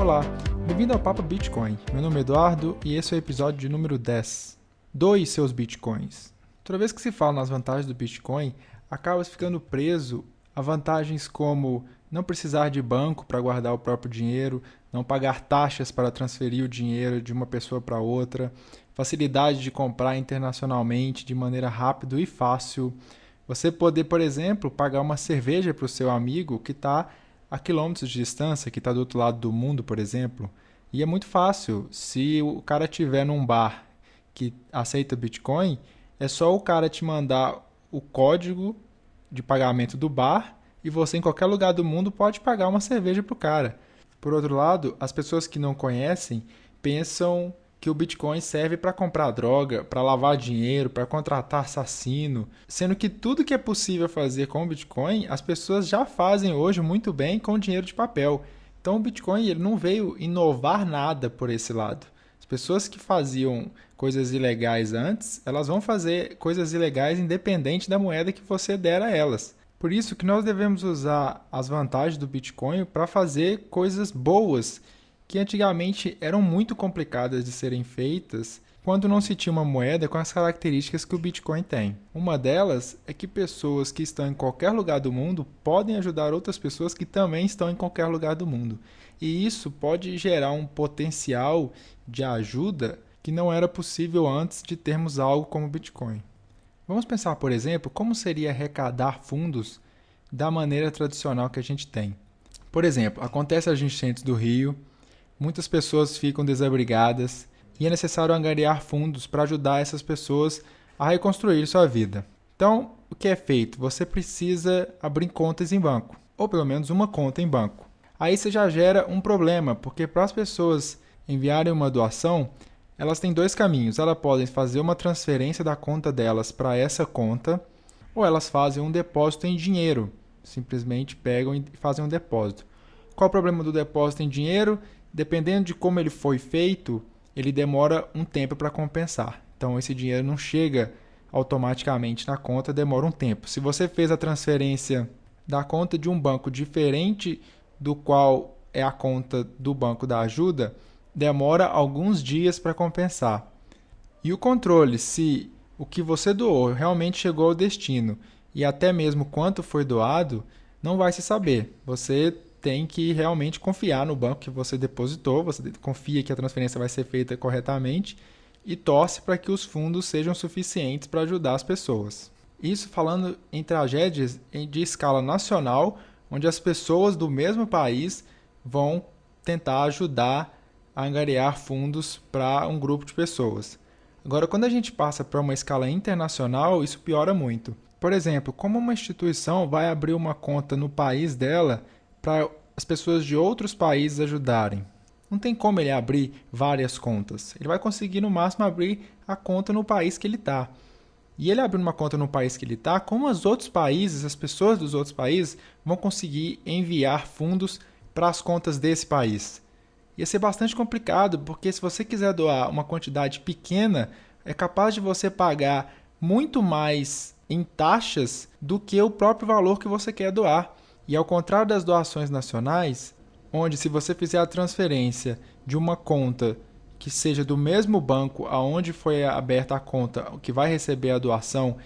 Olá, bem-vindo ao Papo Bitcoin. Meu nome é Eduardo e esse é o episódio de número 10. Doe seus bitcoins. Toda vez que se fala nas vantagens do Bitcoin, acaba ficando preso a vantagens como não precisar de banco para guardar o próprio dinheiro, não pagar taxas para transferir o dinheiro de uma pessoa para outra, facilidade de comprar internacionalmente de maneira rápida e fácil. Você poder, por exemplo, pagar uma cerveja para o seu amigo que está a quilômetros de distância, que está do outro lado do mundo, por exemplo. E é muito fácil. Se o cara tiver num bar que aceita Bitcoin, é só o cara te mandar o código de pagamento do bar e você, em qualquer lugar do mundo, pode pagar uma cerveja para o cara. Por outro lado, as pessoas que não conhecem pensam que o Bitcoin serve para comprar droga, para lavar dinheiro, para contratar assassino, sendo que tudo que é possível fazer com o Bitcoin, as pessoas já fazem hoje muito bem com dinheiro de papel. Então o Bitcoin ele não veio inovar nada por esse lado. As pessoas que faziam coisas ilegais antes, elas vão fazer coisas ilegais independente da moeda que você der a elas. Por isso que nós devemos usar as vantagens do Bitcoin para fazer coisas boas que antigamente eram muito complicadas de serem feitas quando não se tinha uma moeda com as características que o Bitcoin tem. Uma delas é que pessoas que estão em qualquer lugar do mundo podem ajudar outras pessoas que também estão em qualquer lugar do mundo. E isso pode gerar um potencial de ajuda que não era possível antes de termos algo como o Bitcoin. Vamos pensar, por exemplo, como seria arrecadar fundos da maneira tradicional que a gente tem. Por exemplo, acontece as enchentes do rio, muitas pessoas ficam desabrigadas e é necessário angariar fundos para ajudar essas pessoas a reconstruir sua vida. Então, o que é feito? Você precisa abrir contas em banco, ou pelo menos uma conta em banco. Aí você já gera um problema, porque para as pessoas enviarem uma doação, elas têm dois caminhos. Elas podem fazer uma transferência da conta delas para essa conta, ou elas fazem um depósito em dinheiro. Simplesmente pegam e fazem um depósito. Qual o problema do depósito em dinheiro? Dependendo de como ele foi feito, ele demora um tempo para compensar. Então esse dinheiro não chega automaticamente na conta, demora um tempo. Se você fez a transferência da conta de um banco diferente do qual é a conta do banco da ajuda, demora alguns dias para compensar. E o controle se o que você doou realmente chegou ao destino e até mesmo quanto foi doado, não vai se saber. Você tem que realmente confiar no banco que você depositou, você confia que a transferência vai ser feita corretamente e torce para que os fundos sejam suficientes para ajudar as pessoas. Isso falando em tragédias de escala nacional, onde as pessoas do mesmo país vão tentar ajudar a angariar fundos para um grupo de pessoas. Agora, quando a gente passa para uma escala internacional, isso piora muito. Por exemplo, como uma instituição vai abrir uma conta no país dela para as pessoas de outros países ajudarem? Não tem como ele abrir várias contas. Ele vai conseguir no máximo abrir a conta no país que ele está. E ele abrindo uma conta no país que ele está, como os outros países, as pessoas dos outros países vão conseguir enviar fundos para as contas desse país? ia ser bastante complicado, porque se você quiser doar uma quantidade pequena, é capaz de você pagar muito mais em taxas do que o próprio valor que você quer doar. E ao contrário das doações nacionais, onde se você fizer a transferência de uma conta que seja do mesmo banco aonde foi aberta a conta, que vai receber a doação,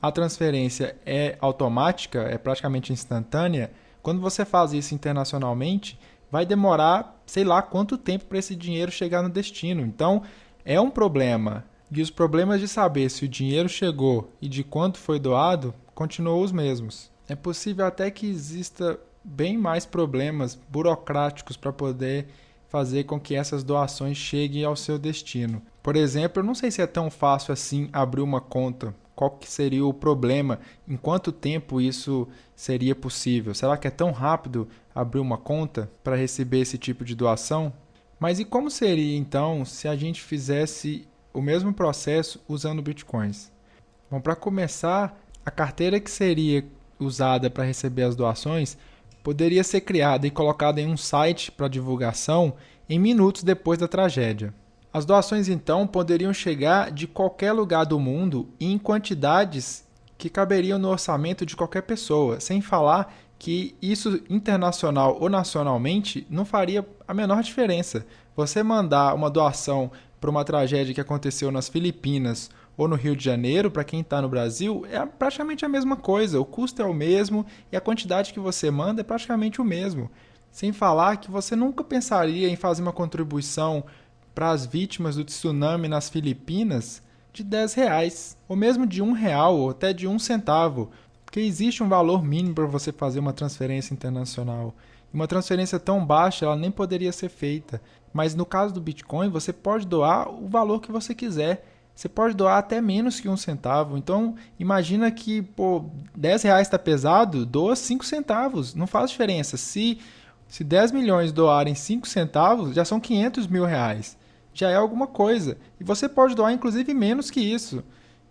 a transferência é automática, é praticamente instantânea. Quando você faz isso internacionalmente, vai demorar, sei lá, quanto tempo para esse dinheiro chegar no destino. Então, é um problema. E os problemas de saber se o dinheiro chegou e de quanto foi doado continuam os mesmos. É possível até que exista bem mais problemas burocráticos para poder fazer com que essas doações cheguem ao seu destino. Por exemplo, eu não sei se é tão fácil assim abrir uma conta qual que seria o problema, em quanto tempo isso seria possível. Será que é tão rápido abrir uma conta para receber esse tipo de doação? Mas e como seria então se a gente fizesse o mesmo processo usando bitcoins? Bom, para começar, a carteira que seria usada para receber as doações poderia ser criada e colocada em um site para divulgação em minutos depois da tragédia. As doações então poderiam chegar de qualquer lugar do mundo e em quantidades que caberiam no orçamento de qualquer pessoa, sem falar que isso internacional ou nacionalmente não faria a menor diferença. Você mandar uma doação para uma tragédia que aconteceu nas Filipinas ou no Rio de Janeiro, para quem está no Brasil, é praticamente a mesma coisa. O custo é o mesmo e a quantidade que você manda é praticamente o mesmo. Sem falar que você nunca pensaria em fazer uma contribuição para as vítimas do tsunami nas Filipinas de 10 reais, ou mesmo de um real, ou até de um centavo, porque existe um valor mínimo para você fazer uma transferência internacional. Uma transferência tão baixa, ela nem poderia ser feita. Mas no caso do Bitcoin, você pode doar o valor que você quiser. Você pode doar até menos que um centavo. Então, imagina que, pô, 10 reais está pesado, doa 5 centavos. Não faz diferença. Se, se 10 milhões doarem 5 centavos, já são 500 mil reais. Já é alguma coisa. E você pode doar, inclusive, menos que isso.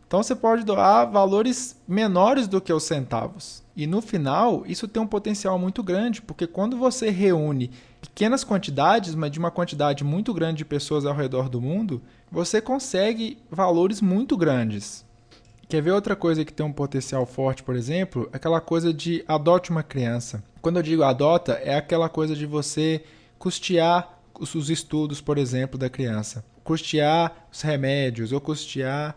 Então você pode doar valores menores do que os centavos. E no final, isso tem um potencial muito grande, porque quando você reúne pequenas quantidades, mas de uma quantidade muito grande de pessoas ao redor do mundo, você consegue valores muito grandes. Quer ver outra coisa que tem um potencial forte, por exemplo? Aquela coisa de adote uma criança. Quando eu digo adota, é aquela coisa de você custear os estudos, por exemplo, da criança. Custear os remédios ou custear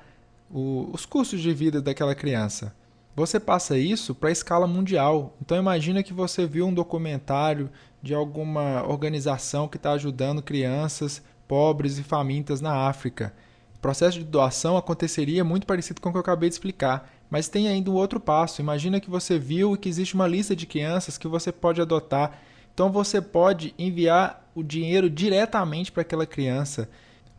o, os custos de vida daquela criança. Você passa isso para a escala mundial. Então imagina que você viu um documentário de alguma organização que está ajudando crianças pobres e famintas na África. O processo de doação aconteceria muito parecido com o que eu acabei de explicar, mas tem ainda um outro passo. Imagina que você viu que existe uma lista de crianças que você pode adotar. Então você pode enviar o dinheiro diretamente para aquela criança.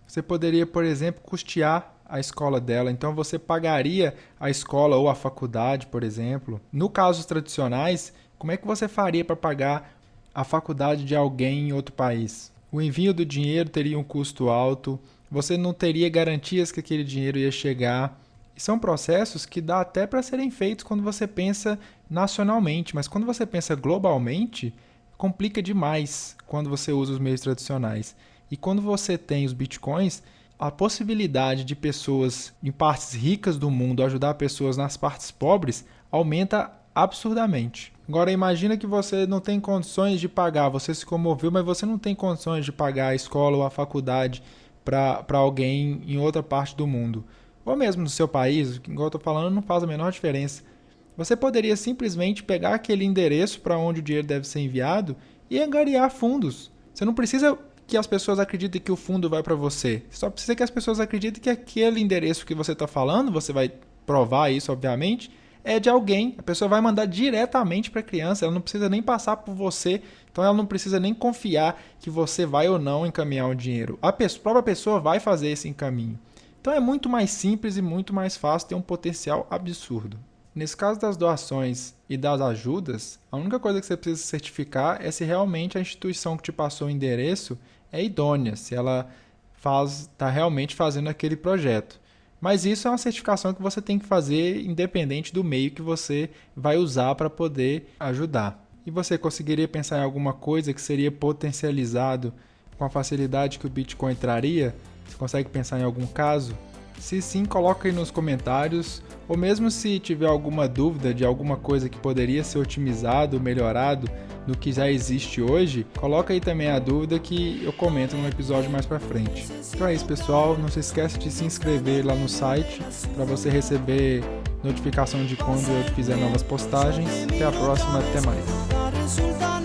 Você poderia, por exemplo, custear a escola dela. Então você pagaria a escola ou a faculdade, por exemplo. No casos tradicionais, como é que você faria para pagar a faculdade de alguém em outro país? O envio do dinheiro teria um custo alto, você não teria garantias que aquele dinheiro ia chegar. E são processos que dá até para serem feitos quando você pensa nacionalmente, mas quando você pensa globalmente, complica demais quando você usa os meios tradicionais. E quando você tem os bitcoins, a possibilidade de pessoas em partes ricas do mundo ajudar pessoas nas partes pobres aumenta absurdamente. Agora imagina que você não tem condições de pagar, você se comoveu, mas você não tem condições de pagar a escola ou a faculdade para alguém em outra parte do mundo. Ou mesmo no seu país, igual eu estou falando, não faz a menor diferença. Você poderia simplesmente pegar aquele endereço para onde o dinheiro deve ser enviado e angariar fundos. Você não precisa que as pessoas acreditem que o fundo vai para você. Só precisa que as pessoas acreditem que aquele endereço que você está falando, você vai provar isso, obviamente, é de alguém. A pessoa vai mandar diretamente para a criança. Ela não precisa nem passar por você. Então ela não precisa nem confiar que você vai ou não encaminhar o dinheiro. A própria pessoa vai fazer esse encaminho. Então é muito mais simples e muito mais fácil, tem um potencial absurdo. Nesse caso das doações e das ajudas, a única coisa que você precisa certificar é se realmente a instituição que te passou o endereço é idônea, se ela está realmente fazendo aquele projeto. Mas isso é uma certificação que você tem que fazer independente do meio que você vai usar para poder ajudar. E você conseguiria pensar em alguma coisa que seria potencializado com a facilidade que o Bitcoin traria? Você consegue pensar em algum caso? Se sim, coloque aí nos comentários, ou mesmo se tiver alguma dúvida de alguma coisa que poderia ser otimizado, melhorado no que já existe hoje, coloca aí também a dúvida que eu comento no episódio mais para frente. Então é isso, pessoal, não se esqueça de se inscrever lá no site para você receber notificação de quando eu fizer novas postagens. Até a próxima, até mais.